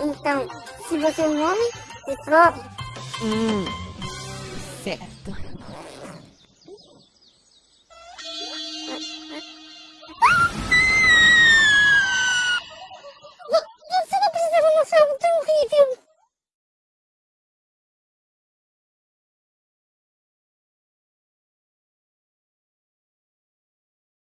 Então, se você é um homem, se prove. Hum, certo. Ah! ah! Você não precisava mostrar um